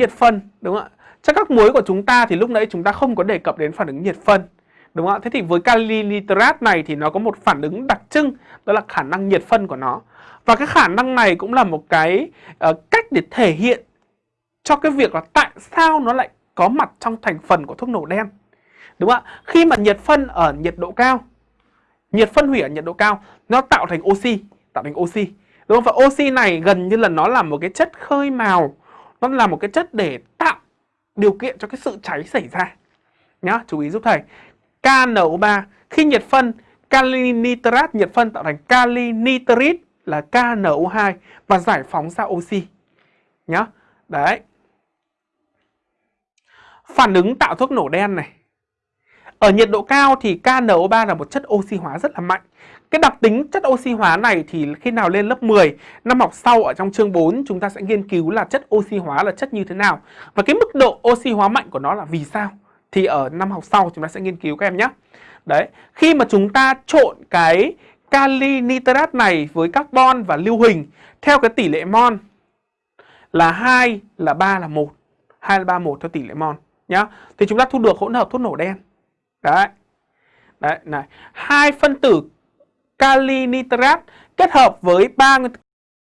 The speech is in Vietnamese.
nhiệt phân đúng không ạ? Trong các muối của chúng ta thì lúc nãy chúng ta không có đề cập đến phản ứng nhiệt phân. Đúng không ạ? Thế thì với kali nitrat này thì nó có một phản ứng đặc trưng đó là khả năng nhiệt phân của nó. Và cái khả năng này cũng là một cái uh, cách để thể hiện cho cái việc là tại sao nó lại có mặt trong thành phần của thuốc nổ đen. Đúng không ạ? Khi mà nhiệt phân ở nhiệt độ cao, nhiệt phân hủy ở nhiệt độ cao, nó tạo thành oxy, tạo thành oxy. Đúng không? Và oxy này gần như là nó là một cái chất khơi màu, nó là một cái chất để tạo điều kiện cho cái sự cháy xảy ra. Nhá, chú ý giúp thầy. KNO3 khi nhiệt phân kali nitrat nhiệt phân tạo thành kali nitrit là KNO2 và giải phóng ra oxy. Nhá. Đấy. Phản ứng tạo thuốc nổ đen này. Ở nhiệt độ cao thì KNO3 là một chất oxy hóa rất là mạnh. Cái đặc tính chất oxy hóa này thì khi nào lên lớp 10, năm học sau ở trong chương 4 chúng ta sẽ nghiên cứu là chất oxy hóa là chất như thế nào. Và cái mức độ oxy hóa mạnh của nó là vì sao. Thì ở năm học sau chúng ta sẽ nghiên cứu các em nhé. Đấy, khi mà chúng ta trộn cái kali nitrat này với carbon và lưu huỳnh theo cái tỷ lệ mol là 2 là 3 là 1. 2 là 3 1 theo tỷ lệ mol nhá. Thì chúng ta thu được hỗn hợp thuốc nổ đen. Đấy. Đấy này, hai phân tử kali nitrat kết hợp với ba